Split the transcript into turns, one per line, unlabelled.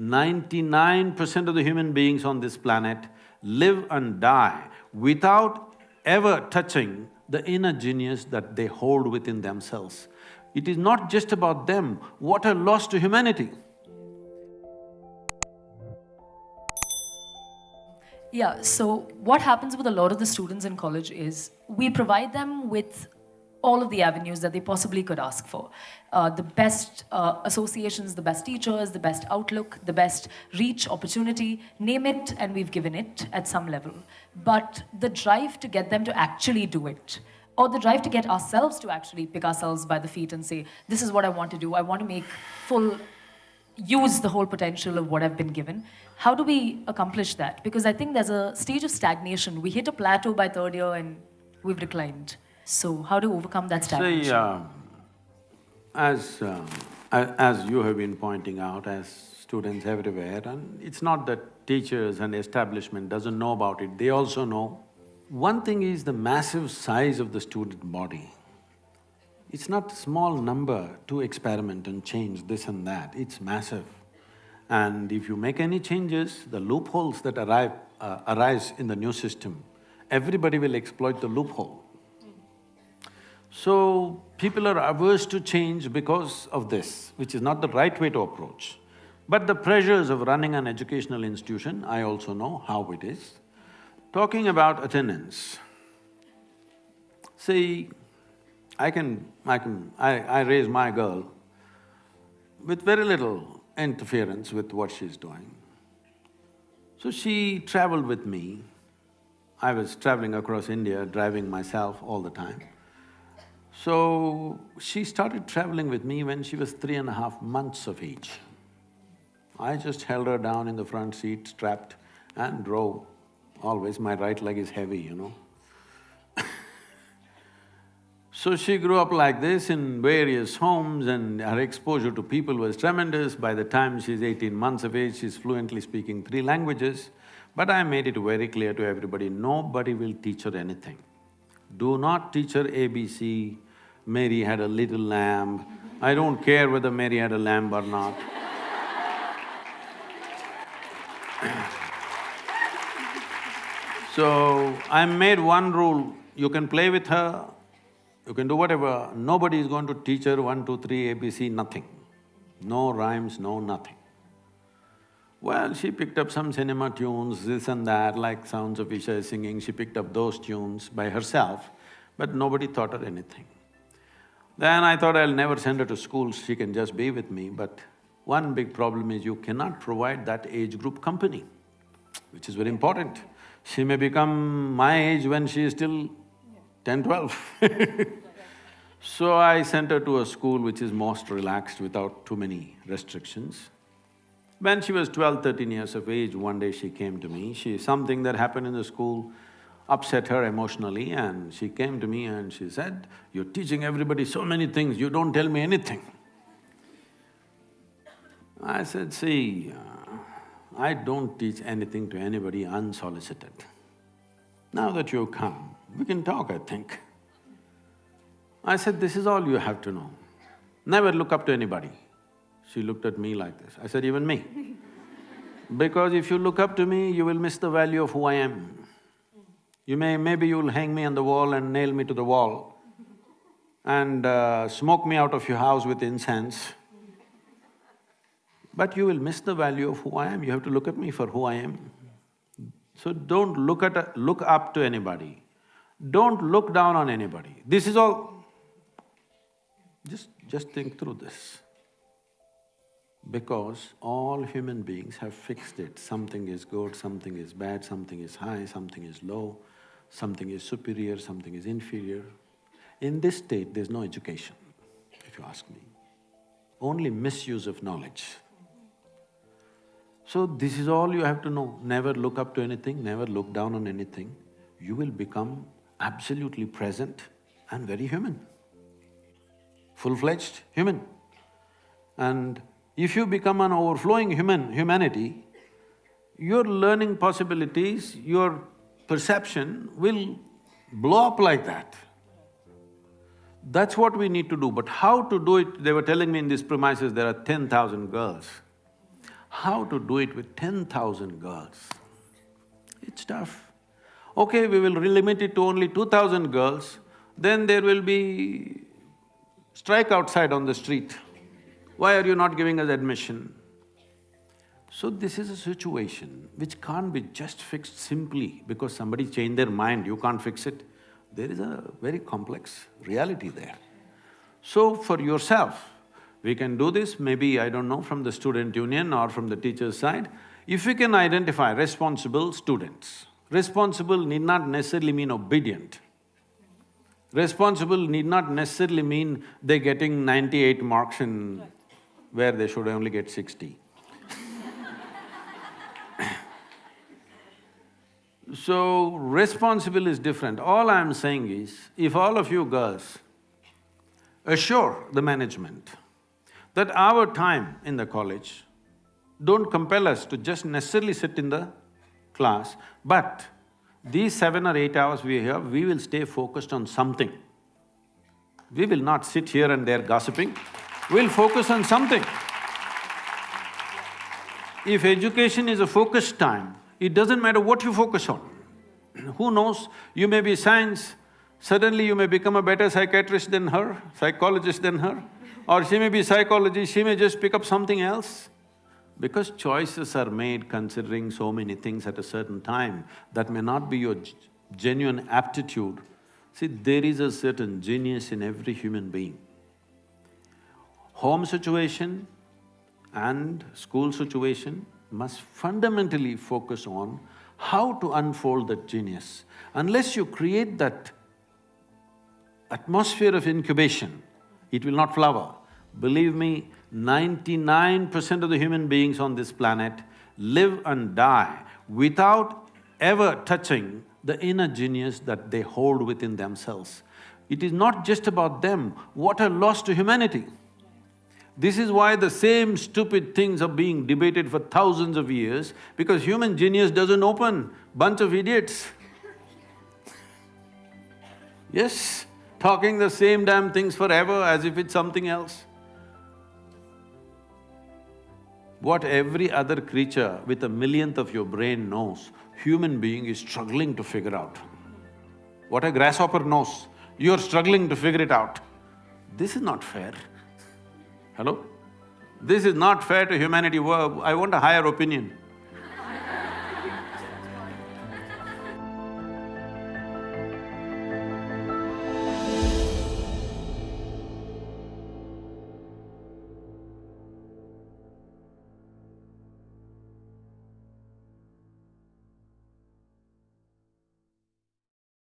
ninety-nine percent of the human beings on this planet live and die without ever touching the inner genius that they hold within themselves. It is not just about them, what a loss to humanity.
Yeah, so what happens with a lot of the students in college is we provide them with all of the avenues that they possibly could ask for. Uh, the best uh, associations, the best teachers, the best outlook, the best reach, opportunity, name it and we've given it at some level. But the drive to get them to actually do it, or the drive to get ourselves to actually pick ourselves by the feet and say, this is what I want to do, I want to make full use the whole potential of what I've been given. How do we accomplish that? Because I think there's a stage of stagnation. We hit a plateau by third year and we've declined. So how to overcome that stagnation?
See, uh, as, uh, as you have been pointing out, as students everywhere, and it's not that teachers and establishment doesn't know about it, they also know. One thing is the massive size of the student body. It's not a small number to experiment and change this and that, it's massive. And if you make any changes, the loopholes that arrive, uh, arise in the new system, everybody will exploit the loophole. So, people are averse to change because of this, which is not the right way to approach. But the pressures of running an educational institution, I also know how it is. Talking about attendance, see, I can… I can… I, I raise my girl with very little interference with what she's doing. So she traveled with me. I was traveling across India, driving myself all the time. So, she started traveling with me when she was three and a half months of age. I just held her down in the front seat, strapped, and drove. Always my right leg is heavy, you know. so she grew up like this in various homes and her exposure to people was tremendous. By the time she's eighteen months of age, she's fluently speaking three languages. But I made it very clear to everybody, nobody will teach her anything. Do not teach her ABC, Mary had a little lamb. I don't care whether Mary had a lamb or not. so, I made one rule, you can play with her, you can do whatever, nobody is going to teach her one, two, three, ABC, nothing. No rhymes, no nothing. Well, she picked up some cinema tunes, this and that, like Sounds of Isha singing, she picked up those tunes by herself, but nobody taught her anything. Then I thought I'll never send her to school, she can just be with me, but one big problem is you cannot provide that age group company, which is very important. She may become my age when she is still ten, twelve. So I sent her to a school which is most relaxed without too many restrictions. When she was 12, 13 years of age, one day she came to me, she… something that happened in the school, upset her emotionally and she came to me and she said, you're teaching everybody so many things, you don't tell me anything. I said, see, uh, I don't teach anything to anybody unsolicited. Now that you've come, we can talk, I think. I said, this is all you have to know. Never look up to anybody. She looked at me like this. I said, even me. because if you look up to me, you will miss the value of who I am. You may… maybe you'll hang me on the wall and nail me to the wall and uh, smoke me out of your house with incense. But you will miss the value of who I am, you have to look at me for who I am. So don't look at… look up to anybody. Don't look down on anybody. This is all… just… just think through this. Because all human beings have fixed it, something is good, something is bad, something is high, something is low something is superior, something is inferior. In this state, there's no education, if you ask me. Only misuse of knowledge. So this is all you have to know, never look up to anything, never look down on anything. You will become absolutely present and very human, full-fledged human. And if you become an overflowing human… humanity, your learning possibilities, your perception will blow up like that. That's what we need to do, but how to do it, they were telling me in these premises there are ten thousand girls. How to do it with ten thousand girls? It's tough. Okay, we will limit it to only two thousand girls, then there will be strike outside on the street. Why are you not giving us admission? So this is a situation which can't be just fixed simply because somebody changed their mind, you can't fix it. There is a very complex reality there. So for yourself, we can do this, maybe, I don't know, from the student union or from the teacher's side. If we can identify responsible students, responsible need not necessarily mean obedient. Responsible need not necessarily mean they're getting ninety-eight marks in where they should only get sixty. So, responsible is different. All I'm saying is, if all of you girls assure the management that our time in the college don't compel us to just necessarily sit in the class, but these seven or eight hours we have, we will stay focused on something. We will not sit here and there gossiping, we'll focus on something. If education is a focused time, it doesn't matter what you focus on. Who knows, you may be science, suddenly you may become a better psychiatrist than her, psychologist than her, or she may be psychology, she may just pick up something else. Because choices are made considering so many things at a certain time that may not be your genuine aptitude. See, there is a certain genius in every human being. Home situation and school situation must fundamentally focus on how to unfold that genius. Unless you create that atmosphere of incubation, it will not flower. Believe me, ninety-nine percent of the human beings on this planet live and die without ever touching the inner genius that they hold within themselves. It is not just about them, what a loss to humanity. This is why the same stupid things are being debated for thousands of years, because human genius doesn't open, bunch of idiots. Yes, talking the same damn things forever as if it's something else. What every other creature with a millionth of your brain knows, human being is struggling to figure out. What a grasshopper knows, you're struggling to figure it out. This is not fair. Hello? This is not fair to humanity, I want a higher opinion.